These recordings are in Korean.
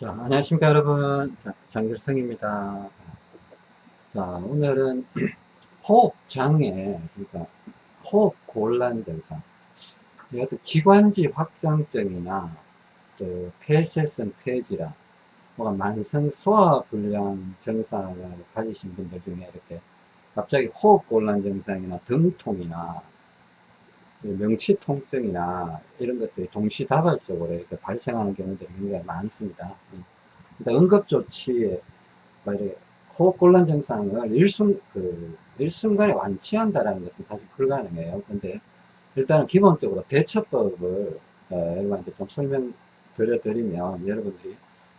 자, 안녕하십니까 여러분. 자, 장길성입니다. 자, 오늘은 호흡장애, 그러니까 호흡곤란 증상, 어떤 기관지 확장증이나 또 폐쇄성 폐질환, 뭐가 만성 소화불량 증상을 가지신 분들 중에 이렇게 갑자기 호흡곤란 증상이나 등통이나 명치 통증이나 이런 것들이 동시다발적으로 이렇게 발생하는 경우들이 굉장히 많습니다. 그러니까 응급조치에 호흡곤란 증상을 일순, 그, 일순간에 완치한다는 것은 사실 불가능해요. 근데 일단은 기본적으로 대처법을 어, 여러분한테 좀 설명드려 드리면 여러분들이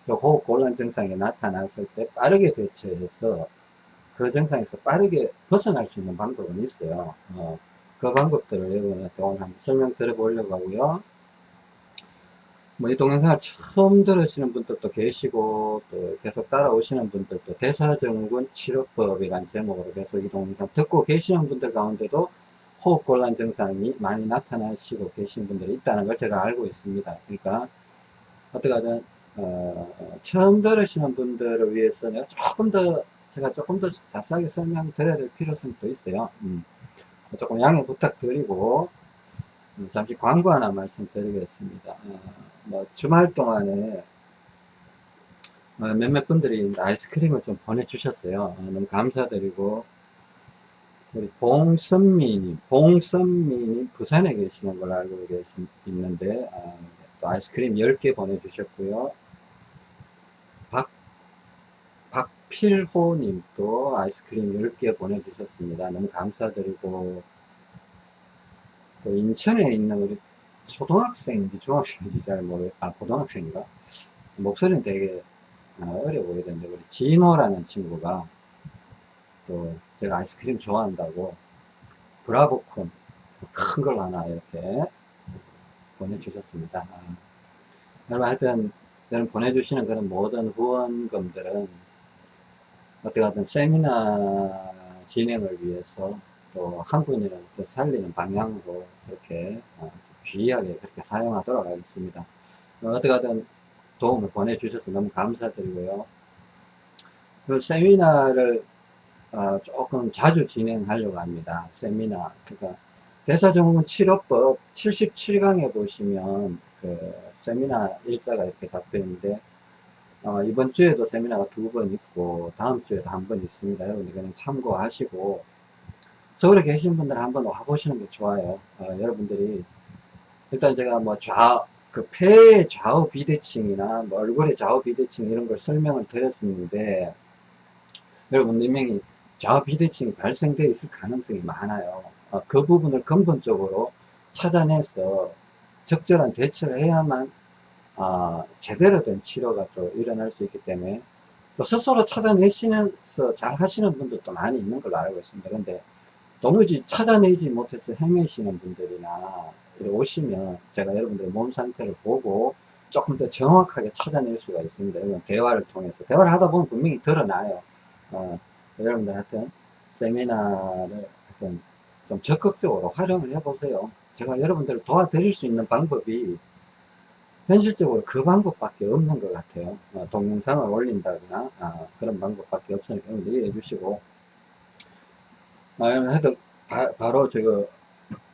호흡곤란 증상이 나타났을 때 빠르게 대처해서 그 증상에서 빠르게 벗어날 수 있는 방법은 있어요. 어, 그 방법들을 여러분한테 오늘 한번 설명 드려보려고 하고요. 뭐 이 동영상을 처음 들으시는 분들도 계시고 또 계속 따라오시는 분들도 대사증후군 치료법이란 제목으로 계속 이 동영상 듣고 계시는 분들 가운데도 호흡곤란 증상이 많이 나타나시고 계신 분들이 있다는 걸 제가 알고 있습니다. 그러니까 어떻게 하든 어, 처음 들으시는 분들을 위해서 내가 조금 더 제가 조금 더 자세하게 설명드려야 될 필요성도 있어요. 음. 조금 양해 부탁드리고 음, 잠시 광고 하나 말씀드리겠습니다. 어, 뭐 주말 동안에 어, 몇몇 분들이 아이스크림을 좀 보내주셨어요. 어, 너무 감사드리고 우리 봉선미님, 봉선미님 부산에 계시는 걸 알고 있는데 아, 또 아이스크림 10개 보내주셨고요. 필호님 도 아이스크림 10개 보내주셨습니다. 너무 감사드리고 또 인천에 있는 우리 초등학생인지 중학생인지 잘 모르 아 고등학생인가 목소리는 되게 아, 어려 보이던데 우리 진호라는 친구가 또 제가 아이스크림 좋아한다고 브라보콘 큰 걸 하나 이렇게 보내주셨습니다. 아, 여러분 하여튼 여러분 보내주시는 그런 모든 후원금들은 어떻게 하든 세미나 진행을 위해서 또한 분이라도 더 살리는 방향으로 그렇게 어, 귀하게 그렇게 사용하도록 하겠습니다. 어떻게 하든 도움을 보내주셔서 너무 감사드리고요. 그 세미나를 어, 조금 자주 진행하려고 합니다. 세미나. 그러니까 대사증후군 치료법 77강에 보시면 그 세미나 일자가 이렇게 잡혀 있는데 어, 이번 주에도 세미나가 두 번 있고 다음 주에도 한 번 있습니다. 여러분들 그냥 참고하시고 서울에 계신 분들 한번 와보시는 게 좋아요. 어, 여러분들이 일단 제가 뭐 좌, 그 폐의 좌우 비대칭이나 뭐 얼굴의 좌우 비대칭 이런 걸 설명을 드렸었는데 여러분 분명히 좌우 비대칭이 발생되어 있을 가능성이 많아요. 어, 그 부분을 근본적으로 찾아내서 적절한 대처를 해야만 어, 제대로 된 치료가 또 일어날 수 있기 때문에 또 스스로 찾아내시면서 잘 하시는 분들도 많이 있는 걸로 알고 있습니다. 근데 도무지 찾아내지 못해서 헤매시는 분들이나 오시면 제가 여러분들의 몸 상태를 보고 조금 더 정확하게 찾아낼 수가 있습니다. 이건 대화를 통해서 대화를 하다 보면 분명히 드러나요. 어, 여러분들 하여튼 세미나를 하여튼 좀 적극적으로 활용을 해보세요. 제가 여러분들을 도와드릴 수 있는 방법이 현실적으로 그 방법밖에 없는 것 같아요. 어, 동영상을 올린다거나 아, 그런 방법밖에 없으니까 이해해 주시고 아, 하여튼 바, 로 저거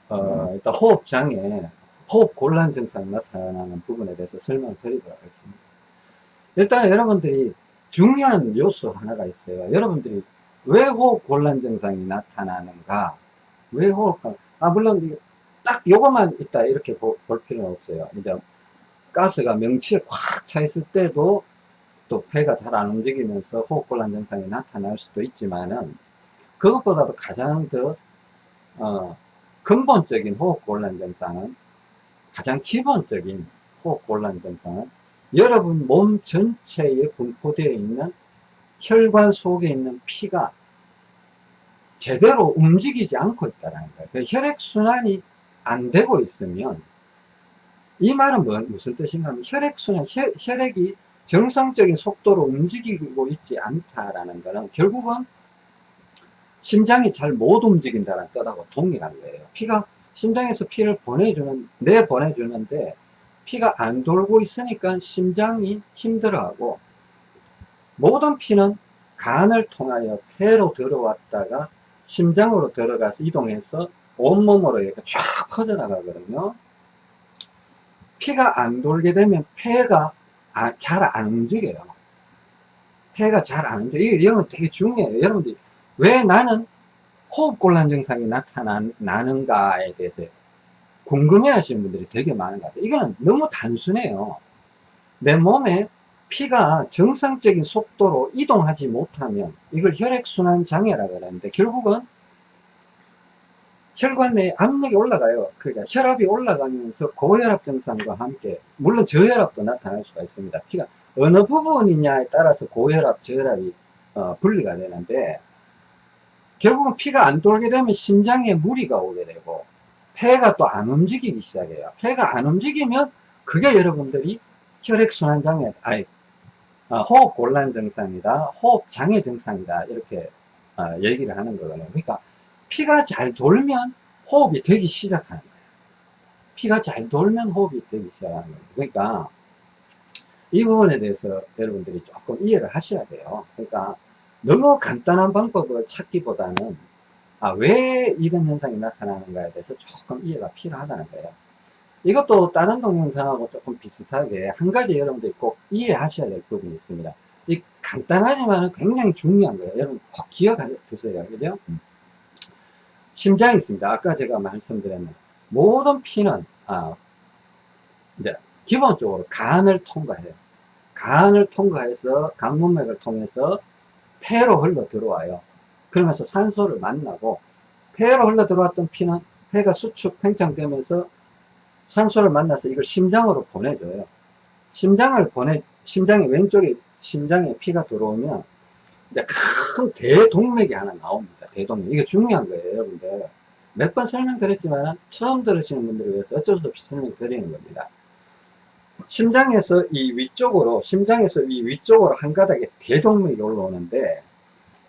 어, 일단 호흡장애 호흡 곤란 증상 나타나는 부분에 대해서 설명을 드리도록 하겠습니다. 일단 여러분들이 중요한 요소 하나가 있어요. 여러분들이 왜 호흡 곤란 증상이 나타나는가? 왜 호흡, 아, 물론 딱 요것만 있다 이렇게 보, 볼 필요는 없어요. 이제 가스가 명치에 꽉 차 있을 때도 또 폐가 잘 안 움직이면서 호흡곤란 증상이 나타날 수도 있지만은 그것보다도 가장 더 어, 근본적인 호흡곤란 증상은 가장 기본적인 호흡곤란 증상은 여러분 몸 전체에 분포되어 있는 혈관 속에 있는 피가 제대로 움직이지 않고 있다는 거예요. 그 혈액순환이 안 되고 있으면 이 말은 뭐, 무슨 뜻인가 하면 혈액순환, 혈, 혈액이 정상적인 속도로 움직이고 있지 않다라는 것은 결국은 심장이 잘 못 움직인다는 뜻하고 동일한 거예요. 피가 심장에서 피를 보내주는, 내 보내주는데 피가 안 돌고 있으니까 심장이 힘들어하고 모든 피는 간을 통하여 폐로 들어왔다가 심장으로 들어가서 이동해서 온몸으로 이렇게 쫙 퍼져나가거든요. 피가 안 돌게 되면 폐가 아, 잘안 움직여요. 폐가 잘 안 움직여요. 이게 여러분 되게 중요해요. 여러분들이 왜 나는 호흡곤란 증상이 나타나는가에 대해서 궁금해 하시는 분들이 되게 많은 것 같아요. 이거는 너무 단순해요. 내 몸에 피가 정상적인 속도로 이동하지 못하면 이걸 혈액순환 장애라고 하는데 결국은 혈관 내에 압력이 올라가요. 그러니까 혈압이 올라가면서 고혈압 증상과 함께 물론 저혈압도 나타날 수가 있습니다. 피가 어느 부분이냐에 따라서 고혈압, 저혈압이 어, 분리가 되는데 결국은 피가 안 돌게 되면 심장에 무리가 오게 되고 폐가 또 안 움직이기 시작해요. 폐가 안 움직이면 그게 여러분들이 혈액순환 장애, 아니 어, 호흡 곤란 증상이다, 호흡 장애 증상이다 이렇게 어, 얘기를 하는 거거든요. 그러니까 피가 잘 돌면 호흡이 되기 시작하는 거예요. 피가 잘 돌면 호흡이 되기 시작하는 거예요. 그러니까 이 부분에 대해서 여러분들이 조금 이해를 하셔야 돼요. 그러니까 너무 간단한 방법을 찾기보다는 아, 왜 이런 현상이 나타나는가에 대해서 조금 이해가 필요하다는 거예요. 이것도 다른 동영상하고 조금 비슷하게 한 가지 여러분들이 꼭 이해하셔야 될 부분이 있습니다. 이 간단하지만 굉장히 중요한 거예요. 여러분 꼭 기억해 두세요. 그죠? 음. 심장이 있습니다. 아까 제가 말씀드렸는 모든 피는 아, 이제 기본적으로 간을 통과해요. 간을 통과해서 강문맥을 통해서 폐로 흘러 들어와요. 그러면서 산소를 만나고 폐로 흘러 들어왔던 피는 폐가 수축 팽창되면서 산소를 만나서 이걸 심장으로 보내줘요. 심장을 보내 심장의 왼쪽에 심장에 피가 들어오면 이제 큰 대동맥이 하나 나옵니다. 대동맥. 이게 중요한 거예요, 여러분들. 몇 번 설명드렸지만 처음 들으시는 분들을 위해서 어쩔 수 없이 설명드리는 겁니다. 심장에서 이 위쪽으로, 심장에서 이 위쪽으로 한 가닥에 대동맥이 올라오는데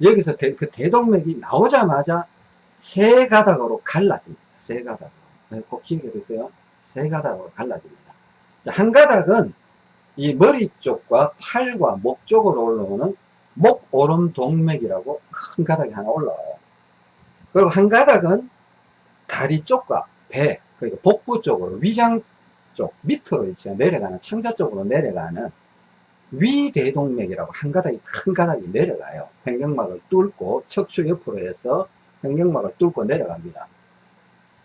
여기서 대, 그 대동맥이 나오자마자 세 가닥으로 갈라집니다. 세 가닥으로. 네, 꼭 기억해 두세요. 세 가닥으로 갈라집니다. 자, 한 가닥은 이 머리 쪽과 팔과 목 쪽으로 올라오는 목 오름 동맥이라고 큰 가닥이 하나 올라와요. 그리고 한 가닥은 다리 쪽과 배, 그러니까 복부 쪽으로 위장 쪽 밑으로 이제 내려가는 창자 쪽으로 내려가는 위대동맥이라고 한 가닥이 큰 가닥이 내려가요. 횡격막을 뚫고 척추 옆으로 해서 횡격막을 뚫고 내려갑니다.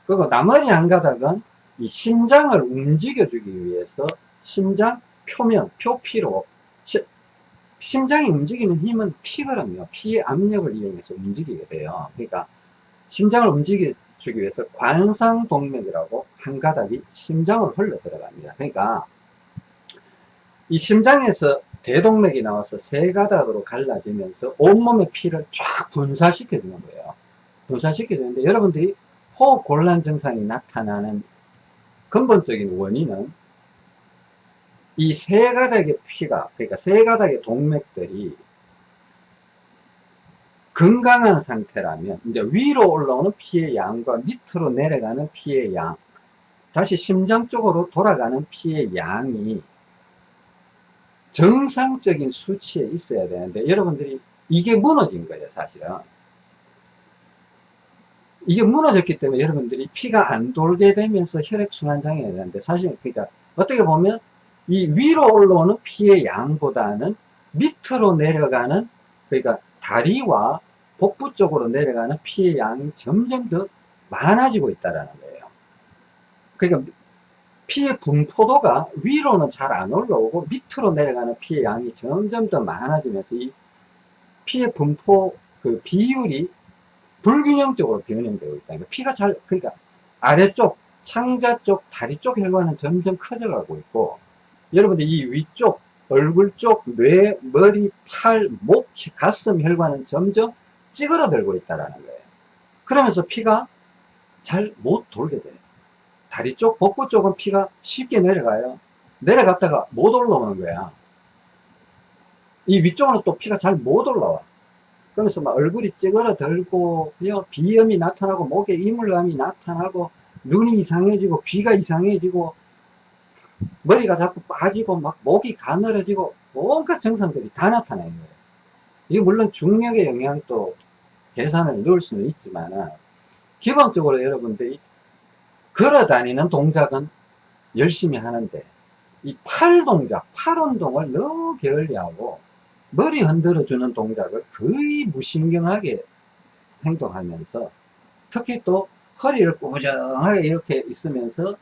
그리고 나머지 한 가닥은 이 심장을 움직여주기 위해서 심장 표면, 표피로 심장이 움직이는 힘은 피거든요. 피의 압력을 이용해서 움직이게 돼요. 그러니까 심장을 움직여주기 위해서 관상동맥이라고 한 가닥이 심장을 흘러 들어갑니다. 그러니까 이 심장에서 대동맥이 나와서 세 가닥으로 갈라지면서 온몸의 피를 쫙 분사시켜 주는 거예요. 분사시켜 주는데 여러분들이 호흡 곤란 증상이 나타나는 근본적인 원인은 이 세 가닥의 피가 그러니까 세 가닥의 동맥들이 건강한 상태라면 이제 위로 올라오는 피의 양과 밑으로 내려가는 피의 양 다시 심장 쪽으로 돌아가는 피의 양이 정상적인 수치에 있어야 되는데 여러분들이 이게 무너진 거예요 사실은. 이게 무너졌기 때문에 여러분들이 피가 안 돌게 되면서 혈액순환 장애가 되는데 사실 그러니까 어떻게 보면 이 위로 올라오는 피의 양보다는 밑으로 내려가는 그러니까 다리와 복부 쪽으로 내려가는 피의 양이 점점 더 많아지고 있다는 거예요 그러니까 피의 분포도가 위로는 잘 안 올라오고 밑으로 내려가는 피의 양이 점점 더 많아지면서 이 피의 분포 그 비율이 불균형적으로 변형되고 있다. 그러니까 피가 잘, 그러니까 아래쪽, 창자 쪽, 다리 쪽 혈관은 점점 커져가고 있고, 여러분들 이 위쪽, 얼굴 쪽, 뇌, 머리, 팔, 목, 가슴 혈관은 점점 찌그러들고 있다는 거예요. 그러면서 피가 잘 못 돌게 돼요. 다리 쪽, 복부 쪽은 피가 쉽게 내려가요. 내려갔다가 못 올라오는 거야. 이 위쪽은 또 피가 잘 못 올라와. 그러면서 막 얼굴이 찌그러들고 비염이 나타나고 목에 이물감이 나타나고 눈이 이상해지고 귀가 이상해지고 머리가 자꾸 빠지고 막 목이 가늘어지고 온갖 증상들이 다 나타나요. 이게 물론 중력의 영향도 계산을 넣을 수는 있지만 기본적으로 여러분들이 걸어 다니는 동작은 열심히 하는데 이 팔 동작, 팔 운동을 너무 게을리하고 머리 흔들어 주는 동작을 거의 무신경하게 행동하면서 특히 또 허리를 꾸부정하게 이렇게 있으면서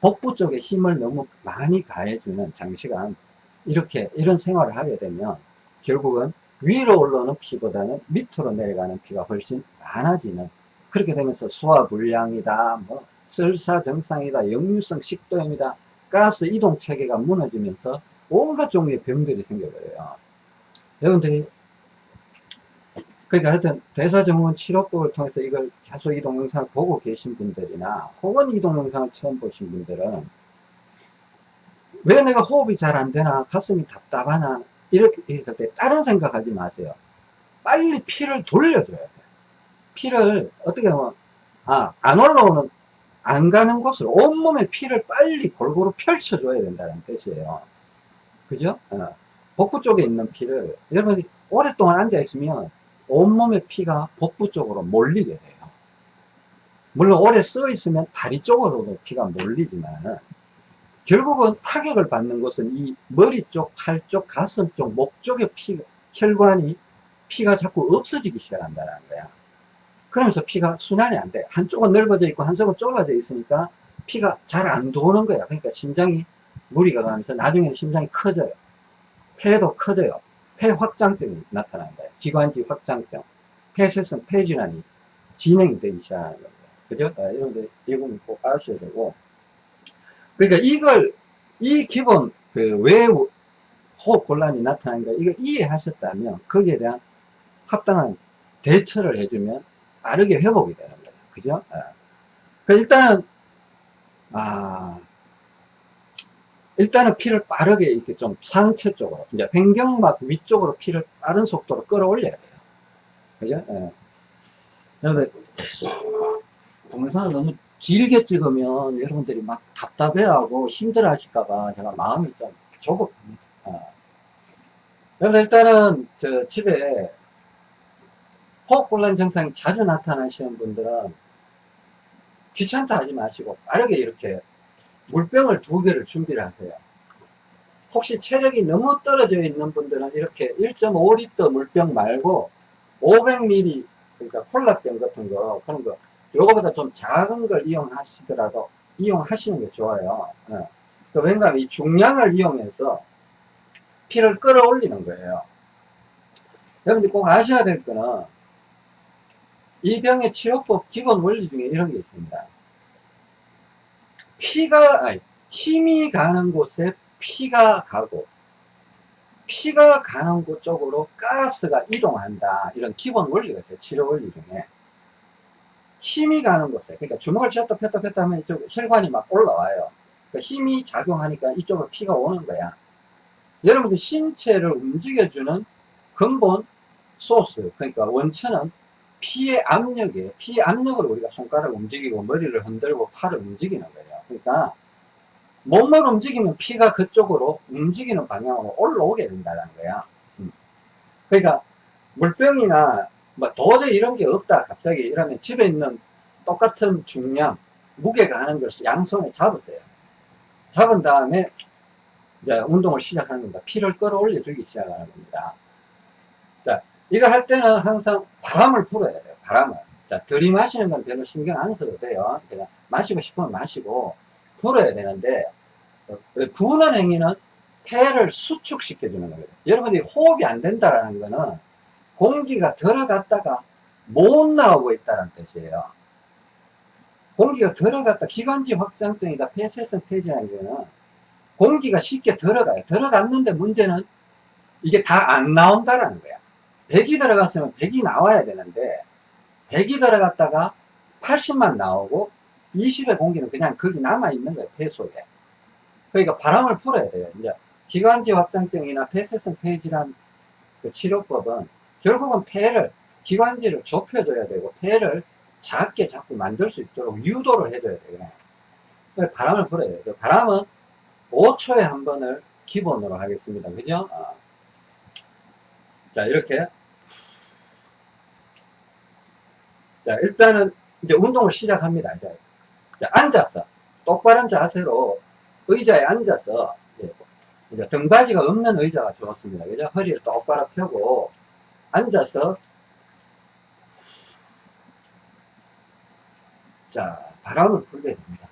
복부 쪽에 힘을 너무 많이 가해주는 장시간 이렇게 이런 생활을 하게 되면 결국은 위로 올라오는 피보다는 밑으로 내려가는 피가 훨씬 많아지는 그렇게 되면서 소화불량이다 뭐 설사증상이다 역류성 식도염이다 가스 이동 체계가 무너지면서 온갖 종류의 병들이 생겨버려요. 여러분들이 그러니까 하여튼 대사증후군 치료법을 통해서 이걸 계속 이 동영상을 보고 계신 분들이나 혹은 이 동영상을 처음 보신 분들은 왜 내가 호흡이 잘 안 되나 가슴이 답답하나 이렇게 했을 때 다른 생각하지 마세요 빨리 피를 돌려줘야 돼요 피를 어떻게 하면 아 안 올라오는 안 가는 곳으로 온몸에 피를 빨리 골고루 펼쳐줘야 된다는 뜻이에요 그죠? 어. 복부 쪽에 있는 피를 여러분이 오랫동안 앉아 있으면 온몸의 피가 복부 쪽으로 몰리게 돼요. 물론 오래 써 있으면 다리 쪽으로도 피가 몰리지만 결국은 타격을 받는 곳은 이 머리 쪽, 팔 쪽, 가슴 쪽, 목 쪽의 피, 혈관이 피가 자꾸 없어지기 시작한다는 거야. 그러면서 피가 순환이 안 돼. 한쪽은 넓어져 있고 한쪽은 좁아져 있으니까 피가 잘 안 도는 거야. 그러니까 심장이 무리가 가면서 나중에는 심장이 커져요. 폐도 커져요. 폐 확장증이 거예요. 기관지 확장증. 폐쇄성 폐질환이 진행이 되기 시작하는 겁니다. 그죠? 아, 이런 데, 이 부분 꼭 아셔야 되고. 그러니까 이걸, 이 기본, 그, 왜 호흡 곤란이 나타나는가, 이걸 이해하셨다면, 거기에 대한 합당한 대처를 해주면 빠르게 회복이 되는 거예요. 그죠? 아. 그 일단은, 아, 일단은 피를 빠르게 이렇게 좀 상체 쪽으로, 이제 횡경막 위쪽으로 피를 빠른 속도로 끌어올려야 돼요. 그죠? 예. 여러분, 동영상을 너무 길게 찍으면 여러분들이 막 답답해하고 힘들어 하실까봐 제가 마음이 좀 조급합니다. 어. 여러분, 일단은 저 집에 호흡곤란 증상이 자주 나타나시는 분들은 귀찮다 하지 마시고 빠르게 이렇게 물병을 두 개를 준비를 하세요. 혹시 체력이 너무 떨어져 있는 분들은 이렇게 1.5리터 물병 말고 500ml 그러니까 콜라병 같은 거 그런 거 요거보다 좀 작은 걸 이용하시더라도 이용하시는 게 좋아요. 예. 그 왜냐하면 이 중량을 이용해서 피를 끌어올리는 거예요. 여러분들 꼭 아셔야 될 거는 이 병의 치료법 기본 원리 중에 이런 게 있습니다. 피가 아니, 힘이 가는 곳에 피가 가고 피가 가는 곳 쪽으로 가스가 이동한다. 이런 기본 원리가 있어요 치료 원리 중에. 힘이 가는 곳에 그러니까 주먹을 쥐었다 폈다 폈다 하면 이쪽 혈관이 막 올라와요. 그러니까 힘이 작용하니까 이쪽으로 피가 오는 거야. 여러분들 신체를 움직여주는 근본 소스 그러니까 원천은 피의 압력이에요. 피의 압력으로 우리가 손가락을 움직이고 머리를 흔들고 팔을 움직이는 거예요. 그러니까 몸을 움직이면 피가 그쪽으로 움직이는 방향으로 올라오게 된다는 거야. 음. 그러니까 물병이나 뭐 도저히 이런 게 없다 갑자기 이러면 집에 있는 똑같은 중량 무게가 하는 것을 양손에 잡으세요. 잡은 다음에 이제 운동을 시작하는 겁니다. 피를 끌어올려 주기 시작하는 겁니다. 자, 이거 할 때는 항상 바람을 불어야 돼요. 바람을. 자, 들이마시는 건 별로 신경 안 써도 돼요. 그냥 마시고 싶으면 마시고 불어야 되는데 어, 부는 행위는 폐를 수축시켜 주는 거예요. 여러분들이 호흡이 안 된다는 거는 공기가 들어갔다가 못 나오고 있다는 뜻이에요. 공기가 들어갔다 기관지 확장증이다 폐쇄성 폐질환 거는 공기가 쉽게 들어가요. 들어갔는데 문제는 이게 다 안 나온다라는 거야. 100이 들어갔으면 100이 나와야 되는데 100이 들어갔다가 80만 나오고 20의 공기는 그냥 거기 남아있는 거예요 폐 속에 그러니까 바람을 풀어야 돼요 이제 기관지 확장증이나 폐쇄성 폐질환 그 치료법은 결국은 폐를 기관지를 좁혀줘야 되고 폐를 작게 자꾸 만들 수 있도록 유도를 해줘야 돼요 바람을 불어야 돼요 바람은 5초에 한 번을 기본으로 하겠습니다. 그죠? 어. 자, 이렇게. 자, 일단은 이제 운동을 시작합니다. 이제. 자, 앉아서. 똑바른 자세로 의자에 앉아서. 이제 등받이가 없는 의자가 좋습니다. 그죠? 허리를 똑바로 펴고 앉아서 자, 바람을 불게 됩니다.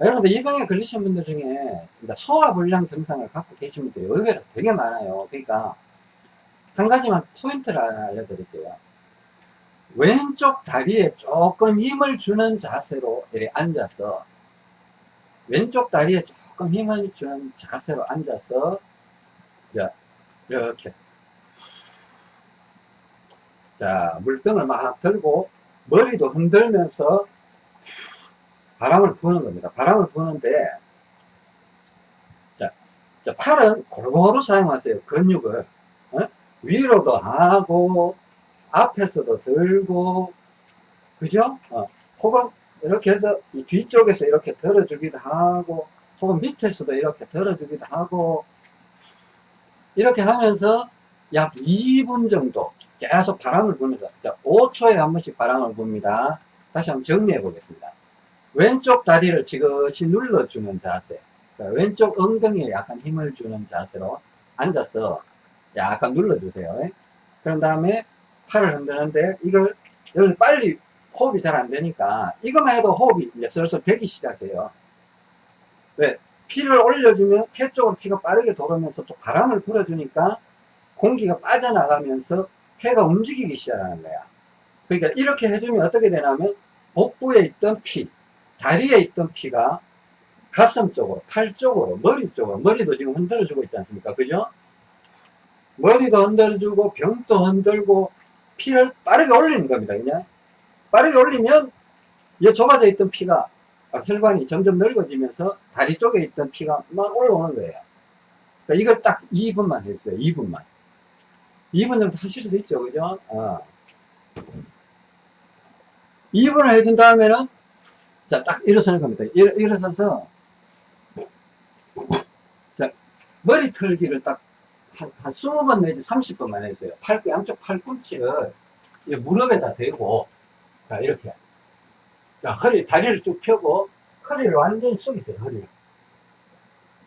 여러분들 이 병에 걸리신 분들 중에 소화불량 증상을 갖고 계신 분들이 의외로 되게 많아요. 그러니까 한 가지만 포인트를 알려드릴게요. 왼쪽 다리에 조금 힘을 주는 자세로 이렇게 앉아서 왼쪽 다리에 조금 힘을 주는 자세로 앉아서 자, 이렇게 자 물병을 막 들고 머리도 흔들면서 바람을 부는 겁니다. 바람을 부는데 자, 자 팔은 골고루 사용하세요. 근육을 어? 위로도 하고 앞에서도 들고 그죠? 어. 혹은 이렇게 해서 이 뒤쪽에서 이렇게 들어주기도 하고 혹은 밑에서도 이렇게 들어주기도 하고 이렇게 하면서 약 2분 정도 계속 바람을 부면서 자, 5초에 한 번씩 바람을 붑니다. 다시 한번 정리해 보겠습니다. 왼쪽 다리를 지그시 눌러주는 자세 왼쪽 엉덩이에 약간 힘을 주는 자세로 앉아서 약간 눌러주세요. 그런 다음에 팔을 흔드는데 이걸 여기 빨리 호흡이 잘 안 되니까 이것만 해도 호흡이 이제 슬슬 되기 시작해요. 왜? 피를 올려주면 폐 쪽으로 피가 빠르게 돌으면서 또 바람을 불어주니까 공기가 빠져나가면서 폐가 움직이기 시작하는 거야. 그러니까 이렇게 해주면 어떻게 되냐면 복부에 있던 피, 다리에 있던 피가 가슴 쪽으로, 팔 쪽으로, 머리 쪽으로, 머리도 지금 흔들어주고 있지 않습니까? 그죠? 머리도 흔들어주고, 병도 흔들고, 피를 빠르게 올리는 겁니다. 그냥. 빠르게 올리면, 이 좁아져 있던 피가, 아, 혈관이 점점 넓어지면서 다리 쪽에 있던 피가 막 올라오는 거예요. 그러니까 이걸 딱 2분만 해주세요. 2분만. 2분 정도 하실 수도 있죠. 그죠? 어. 2분을 해준 다음에는 자, 딱 일어서는 겁니다. 일, 일어서서, 자, 머리 털기를 딱 한, 한 20번 내지 30번만 해주세요. 팔, 양쪽 팔꿈치를 무릎에다 대고, 자, 이렇게. 자, 허리, 다리를 쭉 펴고, 허리를 완전히 숙이세요, 허리를.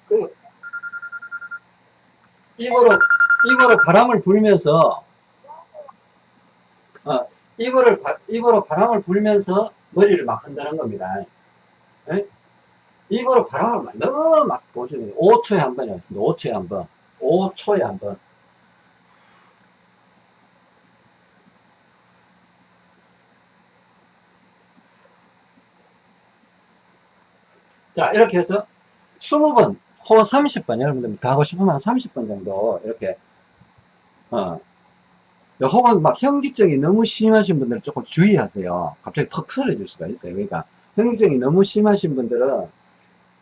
그, 입으로, 입으로 바람을 불면서, 어, 입으로, 입으로 바람을 불면서 머리를 막 흔드는 겁니다. 네? 입으로 바람을 막 너무 막 보시면 돼요. 5초에 한 번이었습니다. 5초에 한 번. 5초에 한 번. 자, 이렇게 해서 20번, 호 30번, 여러분들 다 하고 싶으면 한 30번 정도, 이렇게, 어, 혹은 막 현기증이 너무 심하신 분들은 조금 주의하세요. 갑자기 퍽 쓰러질 수가 있어요. 그러니까 현기증이 너무 심하신 분들은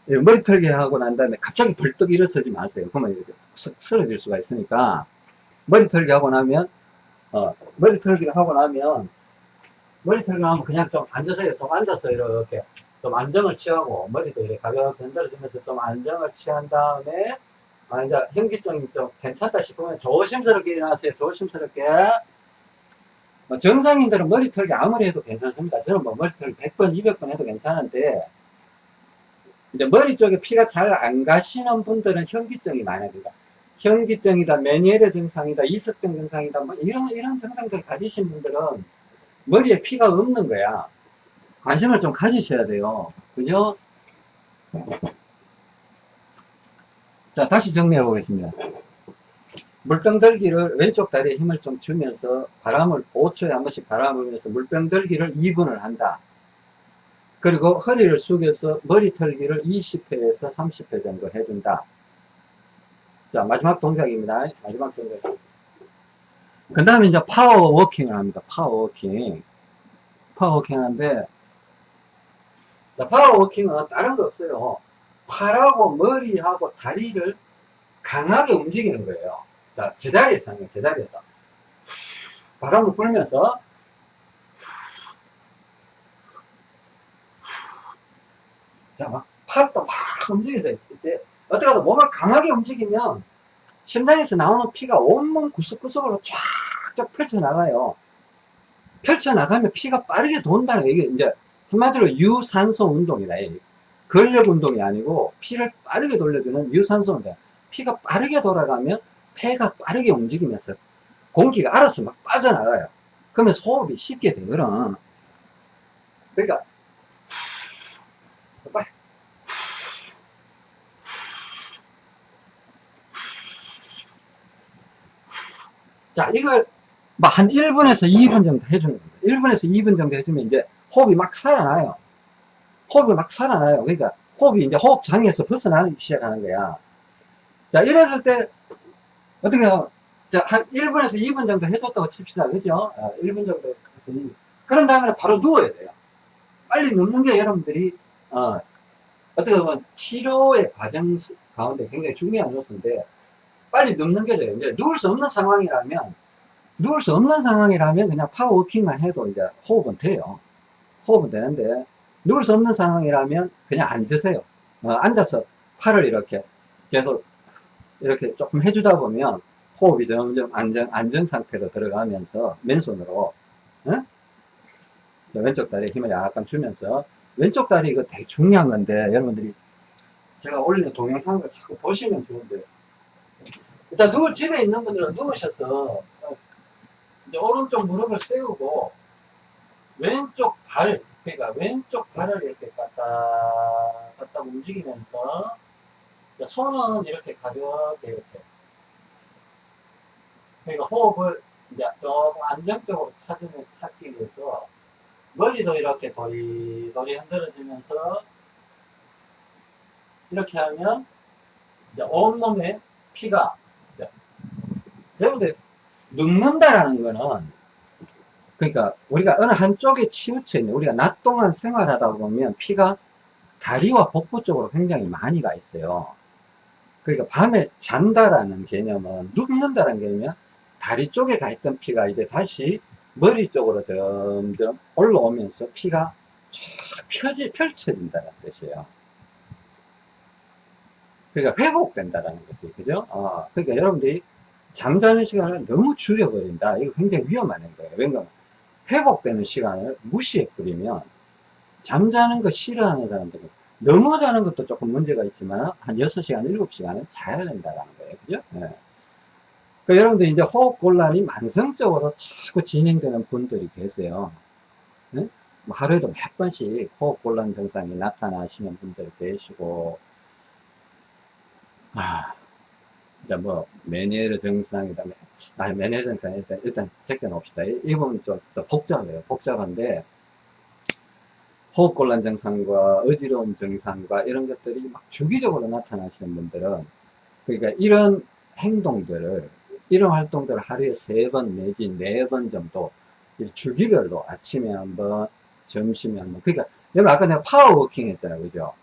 머리 털기 하고 난 다음에 갑자기 벌떡 일어서지 마세요. 그러면 이렇게 쓰러질 수가 있으니까 머리 털기 하고 나면 어, 머리 털기를 하고 나면 머리 털기 하면 그냥 좀 앉으세요. 좀 앉아서 이렇게 좀 안정을 취하고 머리도 이렇게 가볍게 흔들어주면서 좀 안정을 취한 다음에 아, 이제 현기증이 좀 괜찮다 싶으면 조심스럽게 일어나세요. 조심스럽게. 뭐 정상인들은 머리 털기 아무리 해도 괜찮습니다. 저는 뭐 머리 털기 100번, 200번 해도 괜찮은데, 이제 머리 쪽에 피가 잘 안 가시는 분들은 현기증이. 그러니까 현기증이다, 메니에르 증상이다, 이석증 증상이다, 뭐 이런, 이런 증상들을 가지신 분들은 머리에 피가 없는 거야. 관심을 좀 가지셔야 돼요. 그죠? 자, 다시 정리해 보겠습니다. 물병 들기를 왼쪽 다리에 힘을 좀 주면서 바람을 5초에 한 번씩 바람을 불면서 물병 들기를 2분을 한다. 그리고 허리를 숙여서 머리 털기를 20회에서 30회 정도 해준다. 자, 마지막 동작입니다. 마지막 동작. 그 다음에 이제 파워 워킹을 합니다. 파워 워킹. 파워 워킹 하는데, 자, 파워 워킹은 다른 거 없어요. 팔하고 머리하고 다리를 강하게 움직이는 거예요. 자, 제자리에서 하는 거예요. 제자리에서. 바람을 불면서 자, 막 팔도 막 움직여서 이제 어떻게든 몸을 강하게 움직이면 심장에서 나오는 피가 온몸 구석구석으로 쫙쫙 펼쳐나가요. 펼쳐나가면 피가 빠르게 돈다는 거 이게 이제 한마디로 유산소 운동이다. 근력 운동이 아니고 피를 빠르게 돌려주는 유산소 운동. 피가 빠르게 돌아가면 폐가 빠르게 움직이면서 공기가 알아서 막 빠져나가요. 그러면 호흡이 쉽게 되거든. 그러니까 자, 이걸 막한 1분에서 2분 정도 해주는 겁니다. 1분에서 2분 정도 해주면 이제 호흡이 막 살아나요. 호흡이 막 살아나요. 그러니까 호흡이 이제 호흡장에서 벗어나기 시작하는 거야. 자, 이랬을 때, 어떻게, 자, 한 1분에서 2분 정도 해줬다고 칩시다. 그죠? 아, 1분 정도 해서 2분. 그런 다음에 바로 누워야 돼요. 빨리 눕는 게 여러분들이, 어, 어떻게 보면 치료의 과정 가운데 굉장히 중요한 요소인데, 빨리 눕는 게 돼요. 이제 누울 수 없는 상황이라면, 누울 수 없는 상황이라면 그냥 파워워킹만 해도 이제 호흡은 돼요. 호흡은 되는데, 누울 수 없는 상황이라면 그냥 앉으세요. 어, 앉아서 팔을 이렇게 계속 이렇게 조금 해주다 보면 호흡이 점점 안정, 안정 상태로 들어가면서 맨손으로, 어? 왼쪽 다리에 힘을 약간 주면서 왼쪽 다리 이거 되게 중요한 건데 여러분들이 제가 올리는 동영상을 자꾸 보시면 좋은데 일단 누워 집에 있는 분들은 누우셔서 이제 오른쪽 무릎을 세우고 왼쪽 발 그러니까 왼쪽 발을 이렇게 갖다 갖다 움직이면서 손은 이렇게 가볍게 이렇게. 그러니까 호흡을 이제 조금 안정적으로 찾으면 찾기 위해서 머리도 이렇게 도리도리 흔들어주면서 이렇게 하면 이제 온몸에 피가 여러분들 눕는다라는 거는 그러니까 우리가 어느 한쪽에 치우쳐 있는 우리가 낮 동안 생활하다 보면 피가 다리와 복부 쪽으로 굉장히 많이 가 있어요. 그러니까 밤에 잔다라는 개념은 눕는다는 개념이면 다리 쪽에 가 있던 피가 이제 다시 머리 쪽으로 점점 올라오면서 피가 쫙 펴지, 펼쳐진다는 뜻이에요. 그러니까 회복된다는 거지. 그죠? 어, 그러니까 여러분들이 잠자는 시간을 너무 줄여버린다. 이거 굉장히 위험한 거예요. 왜냐면 회복되는 시간을 무시해버리면 잠자는 거 싫어하는 사람들은 너무 자는 것도 조금 문제가 있지만 한 6시간, 7시간은 자야 된다는 거예요. 그죠? 네. 그 여러분들 이제 호흡곤란이 만성적으로 자꾸 진행되는 분들이 계세요. 네? 뭐 하루에도 몇 번씩 호흡곤란 증상이 나타나시는 분들 계시고, 아, 이제 뭐, 메니에르 증상이다. 아, 메니에르 증상 일단, 일단 제껴 놓읍시다. 이 부분 좀 복잡해요. 복잡한데, 호흡곤란 증상과 어지러움 증상과 이런 것들이 막 주기적으로 나타나시는 분들은, 그러니까 이런 행동들을, 이런 활동들을 하루에 세 번 내지 네 번 정도, 주기별로 아침에 한 번, 점심에 한 번. 그러니까, 여러분 아까 내가 파워워킹 했잖아요. 그죠?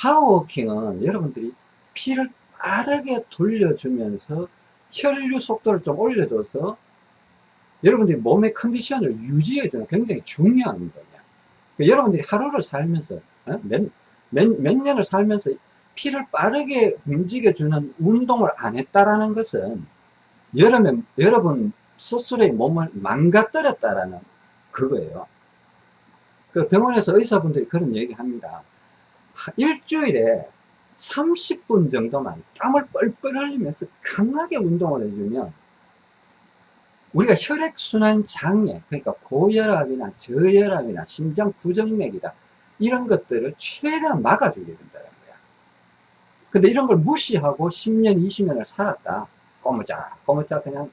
파워워킹은 여러분들이 피를 빠르게 돌려주면서 혈류 속도를 좀 올려줘서 여러분들이 몸의 컨디션을 유지해주는 굉장히 중요한 운동이야. 그러니까 여러분들이 하루를 살면서 어? 몇, 몇, 몇 년을 살면서 피를 빠르게 움직여주는 운동을 안 했다라는 것은 여러분, 여러분 스스로의 몸을 망가뜨렸다라는 그거예요. 그 병원에서 의사분들이 그런 얘기 합니다. 일주일에 30분 정도만 땀을 뻘뻘 흘리면서 강하게 운동을 해주면 우리가 혈액순환 장애, 그러니까 고혈압이나 저혈압이나 심장 부정맥이다 이런 것들을 최대한 막아주게 된다는 거야. 근데 이런 걸 무시하고 10년, 20년을 살았다. 꼬무작, 꼬무작 그냥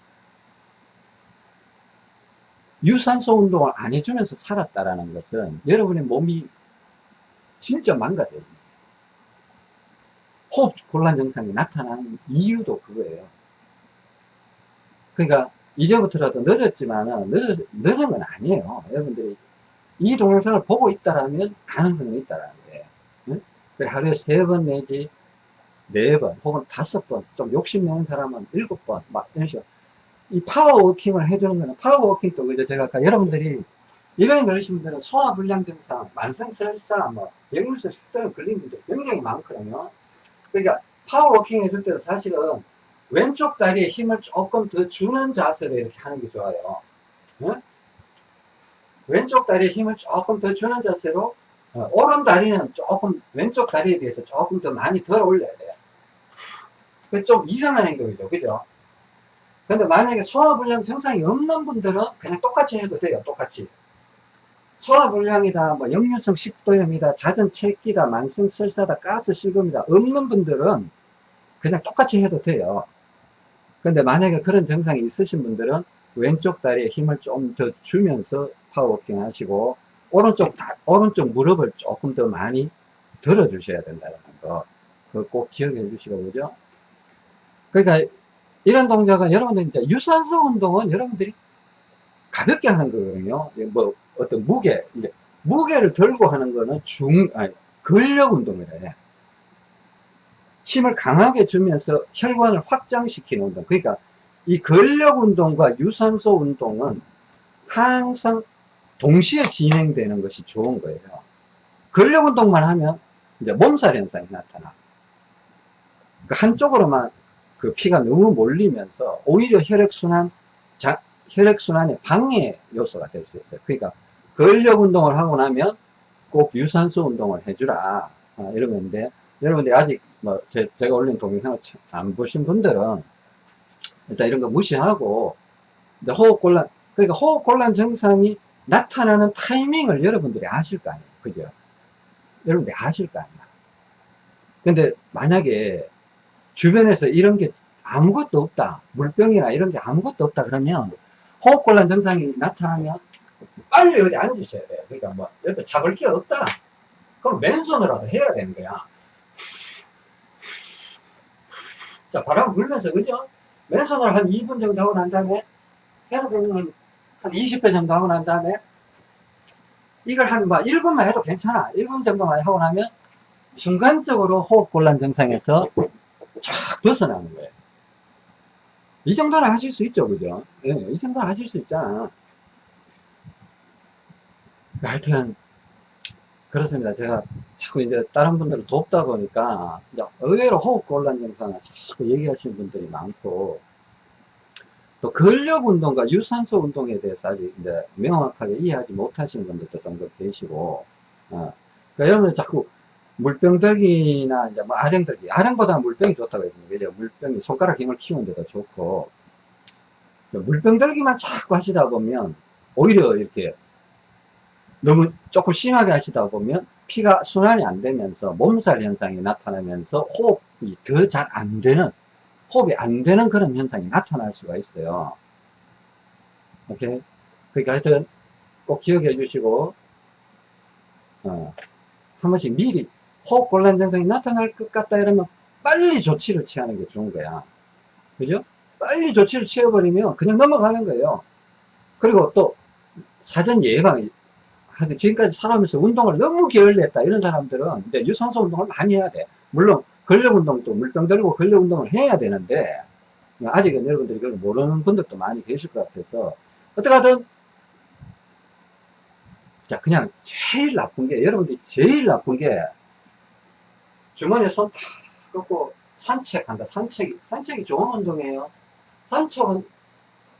유산소 운동을 안 해주면서 살았다라는 것은 여러분의 몸이 진짜 망가져요. 호흡 곤란 증상이 나타나는 이유도 그거예요. 그러니까 이제부터라도 늦었지만은 늦, 늦은 건 아니에요. 여러분들이 이 동영상을 보고 있다라면 가능성이 있다라는 거예요. 응? 하루에 세 번 내지 네 번 혹은 다섯 번 좀 욕심내는 사람은 일곱 번 막 이런 식으로 이 파워워킹을 해주는 거는 파워워킹도 그죠 제가 아까 여러분들이 이병에 걸리신 분들은 소화불량 증상, 만성설사, 뭐 역류성 식도염 걸린 분들 굉장히 많거든요. 그러니까 파워워킹 해줄 때도 사실은 왼쪽 다리에 힘을 조금 더 주는 자세로 이렇게 하는 게 좋아요. 응? 왼쪽 다리에 힘을 조금 더 주는 자세로 어, 오른 다리는 조금 왼쪽 다리에 비해서 조금 더 많이 덜 올려야 돼요. 그좀 이상한 행동이죠. 그죠? 근데 만약에 소화불량 증상이 없는 분들은 그냥 똑같이 해도 돼요. 똑같이. 소화불량이다, 뭐 역류성 식도염이다, 잦은 체기다, 만성 설사다, 가스 실금이다 없는 분들은 그냥 똑같이 해도 돼요. 근데 만약에 그런 증상이 있으신 분들은 왼쪽 다리에 힘을 좀 더 주면서 파워워킹 하시고 오른쪽 다, 오른쪽 무릎을 조금 더 많이 들어 주셔야 된다는 거. 그거 꼭 기억해 주시고 그죠? 그러니까 이런 동작은 여러분들 이제 유산소 운동은 여러분들이 가볍게 하는 거거든요. 뭐 어떤 무게, 이제 무게를 들고 하는 거는 중, 아니, 근력 운동이라 해. 힘을 강하게 주면서 혈관을 확장시키는 운동. 그러니까 이 근력 운동과 유산소 운동은 항상 동시에 진행되는 것이 좋은 거예요. 근력 운동만 하면 이제 몸살 현상이 나타나. 그 한쪽으로만 그 피가 너무 몰리면서 오히려 혈액순환, 자, 혈액순환의 방해 요소가 될 수 있어요. 그러니까 근력 운동을 하고 나면 꼭 유산소 운동을 해주라. 아, 이런 건데, 여러분들이 아직 뭐 제, 제가 올린 동영상을 안 보신 분들은 일단 이런 거 무시하고 호흡곤란, 그러니까 호흡곤란 증상이 나타나는 타이밍을 여러분들이 아실 거 아니에요. 그죠? 여러분들이 아실 거 아니야. 근데 만약에 주변에서 이런 게 아무것도 없다. 물병이나 이런 게 아무것도 없다. 그러면 호흡곤란 증상이 나타나면 빨리 어디 앉으셔야 돼요. 그러니까 뭐 옆에 잡을 게 없다. 그럼 맨손으로라도 해야 되는 거야. 자, 바람 불면서, 그죠? 맨손으로 한 2분 정도 하고 난 다음에, 해서공을 한 20회 정도 하고 난 다음에, 이걸 한뭐 1분만 해도 괜찮아. 1분 정도만 하고 나면, 순간적으로 호흡곤란 증상에서 쫙 벗어나는 거예요. 이 정도는 하실 수 있죠, 그죠? 예, 이 정도는 하실 수 있잖아. 하여튼, 그렇습니다. 제가 자꾸 이제 다른 분들을 돕다 보니까, 의외로 호흡곤란 증상을 자꾸 얘기하시는 분들이 많고, 또 근력 운동과 유산소 운동에 대해서 아직 이제 명확하게 이해하지 못하시는 분들도 좀 계시고, 어. 그러니까 여러분들 자꾸 물병들기나 이제 뭐 아령들기, 아령보다 물병이 좋다고 했습니다. 그죠? 물병이 손가락 힘을 키우는 데도 좋고, 물병들기만 자꾸 하시다 보면, 오히려 이렇게 너무 조금 심하게 하시다 보면 피가 순환이 안 되면서 몸살 현상이 나타나면서 호흡이 더 잘 안 되는 호흡이 안 되는 그런 현상이 나타날 수가 있어요 오케이 그러니까 하여튼 꼭 기억해 주시고 어, 한 번씩 미리 호흡 곤란 증상이 나타날 것 같다 이러면 빨리 조치를 취하는 게 좋은 거야. 그죠? 빨리 조치를 취해버리면 그냥 넘어가는 거예요. 그리고 또 사전 예방 하여튼 지금까지 살아오면서 운동을 너무 게을리했다 이런 사람들은 이제 유산소 운동을 많이 해야 돼. 물론 근력 운동도 물병 들고 근력 운동을 해야 되는데 아직은 여러분들이 그걸 모르는 분들도 많이 계실 것 같아서 어떻게 하든 자 그냥 제일 나쁜 게 여러분들이 제일 나쁜 게 주머니에 손탁 꺾고 산책한다 산책이 산책이 좋은 운동이에요 산책은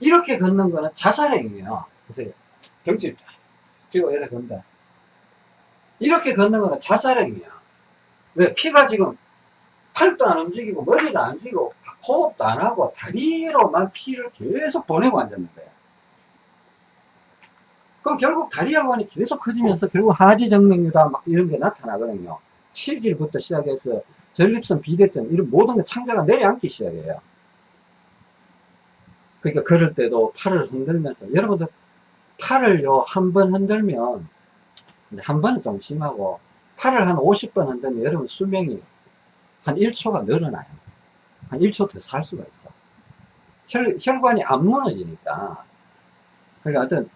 이렇게 걷는 거는 자살행위예요 보세요 경치 뒤로 이렇게 건다. 이렇게 걷는 거는 자살행위야. 왜? 피가 지금 팔도 안 움직이고 머리도 안 움직이고 호흡도 안 하고 다리로만 피를 계속 보내고 앉았는 거야. 그럼 결국 다리 혈관이 계속 커지면서 결국 하지정맥류다 막 이런 게 나타나거든요. 치질부터 시작해서 전립선, 비대증 이런 모든 게 창자가 내려앉기 시작해요. 그러니까 걸을 때도 팔을 흔들면서 여러분들 팔을요, 한 번 흔들면, 한 번은 좀 심하고, 팔을 한 50번 흔들면 여러분 수명이 한 1초가 늘어나요. 한 1초 더 살 수가 있어. 혈, 혈관이 안 무너지니까. 그러니까 어떤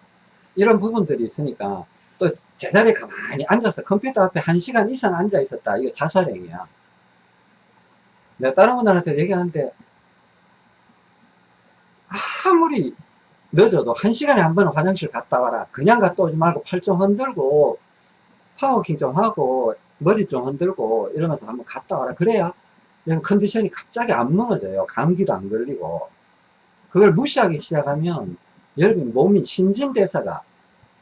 이런 부분들이 있으니까 또 제자리에 가만히 앉아서 컴퓨터 앞에 1시간 이상 앉아 있었다. 이거 자살행위야. 내가 다른 분들한테 얘기하는데 아무리 늦어도 한 시간에 한 번은 화장실 갔다 와라. 그냥 갔다 오지 말고 팔 좀 흔들고 파워워킹 좀 하고 머리 좀 흔들고 이러면서 한번 갔다 와라. 그래야 이런 컨디션이 갑자기 안 무너져요. 감기도 안 걸리고. 그걸 무시하기 시작하면 여러분 몸이 신진대사가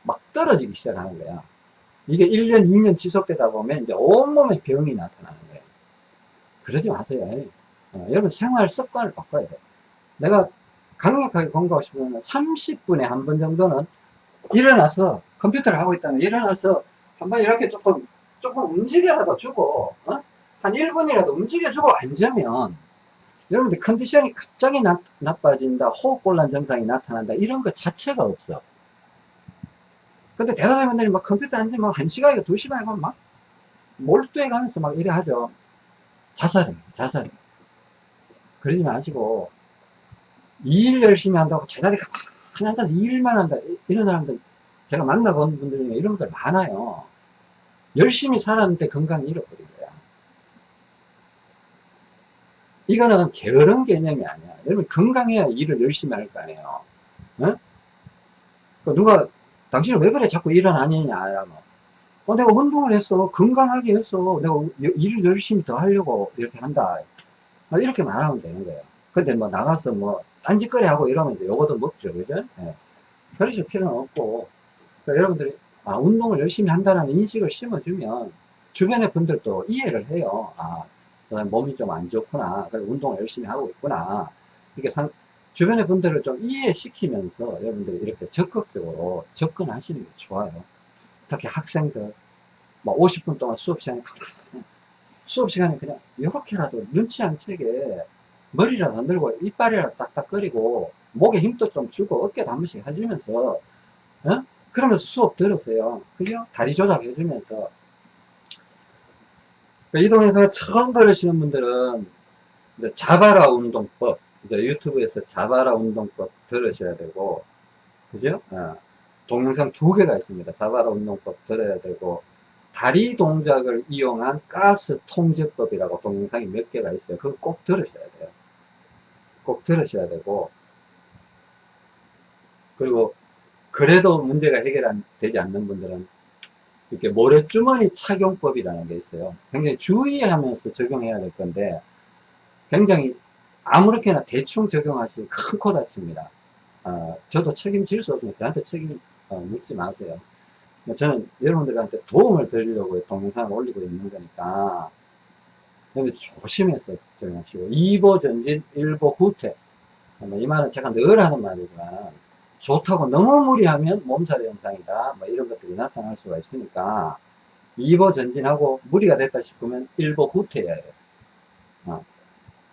막 떨어지기 시작하는 거야. 이게 1년, 2년 지속되다 보면 이제 온몸에 병이 나타나는 거예요. 그러지 마세요. 어, 여러분 생활 습관을 바꿔야 돼. 내가 강력하게 공부하고 싶으면 30분에 한 번 정도는 일어나서 컴퓨터를 하고 있다면 일어나서 한번 이렇게 조금 조금 움직여라도 주고 어? 한 1분이라도 움직여주고 앉으면 여러분들 컨디션이 갑자기 나, 나빠진다 호흡곤란 증상이 나타난다 이런 것 자체가 없어 근데 대다수분들이 막 컴퓨터 앉으면 1시간이고 2시간이고 막 몰두해 가면서 막 이래 하죠. 자살해 자살해 그러지 마시고 일 열심히 한다고 제자리 가만히 앉아서 일만 한다. 이런 사람들 제가 만나본 분들 중에 이런 분들 많아요. 열심히 살았는데 건강을 잃어버린 거야. 이거는 게으른 개념이 아니야. 여러분 건강해야 일을 열심히 할 거 아니에요. 어? 그 누가 당신은 왜 그래 자꾸 뭐. 어, 내가 운동을 했어. 건강하게 했어. 내가 일을 열심히 더 하려고 이렇게 한다. 뭐 이렇게 말하면 되는 거예요. 근데 뭐 나가서 뭐 딴짓거리 하고 이러면 이제 요거도 먹죠 그죠? 예. 그러실 필요는 없고. 그러니까 여러분들이 아, 운동을 열심히 한다는 인식을 심어주면 주변의 분들도 이해를 해요. 아 몸이 좀 안 좋구나. 운동을 열심히 하고 있구나. 이렇게 상, 주변의 분들을 좀 이해시키면서 여러분들이 이렇게 적극적으로 접근하시는 게 좋아요 특히 학생들 뭐 50분 동안 수업 시간에 수업 시간에 그냥 이렇게라도 눈치 안 채게 머리라도 안 들고 이빨이라도 딱딱거리고 목에 힘도 좀 주고 어깨도 한 번씩 해주면서 어? 그러면서 수업 들었어요 그죠? 다리 조작해주면서 이동에서 처음 들으시는 분들은 이제 자바라 운동법 이제 유튜브에서 자바라 운동법 들으셔야 되고 그죠? 어. 동영상 두 개가 있습니다 자바라 운동법 들어야 되고 다리 동작을 이용한 가스 통제법이라고 동영상이 몇 개가 있어요 그거 꼭 들으셔야 돼요 꼭 들으셔야 되고 그리고 그래도 문제가 해결되지 않는 분들은 이렇게 모래주머니 착용법이라는 게 있어요 굉장히 주의하면서 적용해야 될 건데 굉장히 아무렇게나 대충 적용하시면 큰코 다칩니다. 어, 저도 책임질 수 없으면 저한테 책임 어, 묻지 마세요. 저는 여러분들한테 도움을 드리려고 동영상을 올리고 있는 거니까 여기서 조심해서 적용하시고 2보 전진 1보 후퇴 이 말은 제가 늘 하는 말이지만 좋다고 너무 무리하면 몸살의 현상이다. 뭐 이런 것들이 나타날 수가 있으니까 2보 전진하고 무리가 됐다 싶으면 1보 후퇴해야. 돼요 어,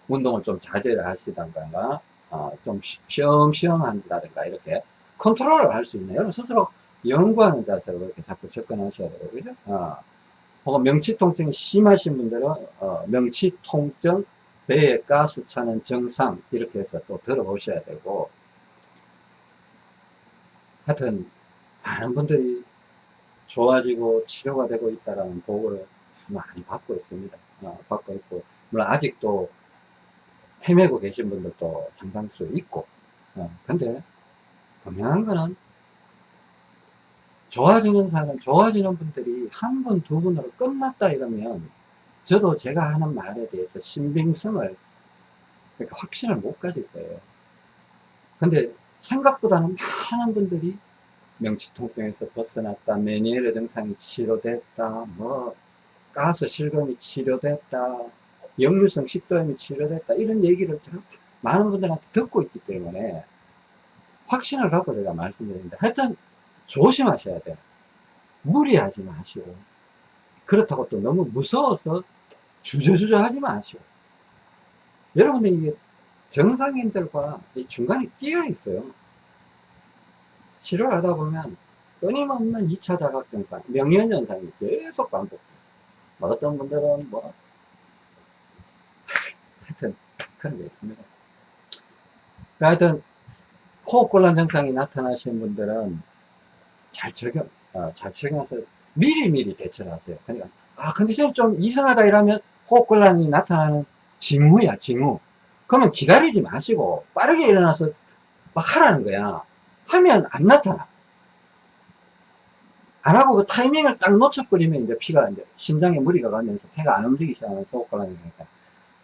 운동을 좀 자제를 하시던가 어, 좀 쉬엄쉬엄 한다든가 이렇게 컨트롤을 할 수 있는 여러분 스스로 연구하는 자세로 이렇게 자꾸 접근하셔야 되고 그죠? 어. 혹은 명치통증이 심하신 분들은 어, 명치통증 배에 가스 차는 증상 이렇게 해서 또 들어보셔야 되고 하여튼 많은 분들이 좋아지고 치료가 되고 있다는 보고를 많이 받고 있습니다 어, 받고 있고 물론 아직도 헤매고 계신 분들도 상당수 있고 어, 근데 분명한 거는 좋아지는 사람, 좋아지는 분들이 한 분, 두 분으로 끝났다 이러면 저도 제가 하는 말에 대해서 신빙성을 확신을 못 가질 거예요. 근데 생각보다는 많은 분들이 명치통증에서 벗어났다, 메니에르 증상이 치료됐다, 뭐 가스 실금이 치료됐다, 역류성 식도염이 치료됐다 이런 얘기를 제가 많은 분들한테 듣고 있기 때문에 확신을 갖고 제가 말씀드립니다. 하여튼 조심하셔야 돼요. 무리하지 마시고 그렇다고 또 너무 무서워서 주저주저 하지 마시고 여러분들 이게 정상인들과 중간에 끼어 있어요. 치료를 하다 보면 끊임없는 2차 자각 증상, 명현현상이 계속 반복돼요. 뭐 어떤 분들은 뭐 하여튼 그런 게 있습니다. 그러니까 하여튼 호흡곤란 증상이 나타나시는 분들은 잘 적용, 어, 잘 적용해서 미리미리 대처를 하세요. 그러니까, 아, 컨디션이 좀 이상하다 이러면 호흡곤란이 나타나는 징후야, 징후. 그러면 기다리지 마시고 빠르게 일어나서 막 하라는 거야. 하면 안 나타나. 안 하고 그 타이밍을 딱 놓쳐버리면 이제 피가 이제 심장에 무리가 가면서 폐가 안 움직이기 시작하면 호흡곤란이 되니까.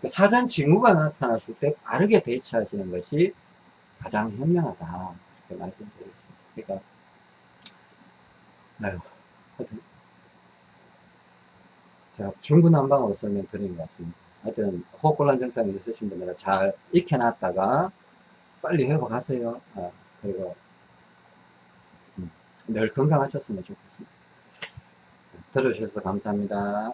사전 징후가 나타났을 때 빠르게 대처하시는 것이 가장 현명하다. 이렇게 말씀드리겠습니다. 그러니까, 아유, 하여튼, 제가 중구난방으로 설명드린 것 같습니다. 하여튼, 호흡곤란 증상이 있으신 분들은 잘 익혀놨다가 빨리 회복하세요. 아, 그리고, 음, 늘 건강하셨으면 좋겠습니다. 들어주셔서 감사합니다.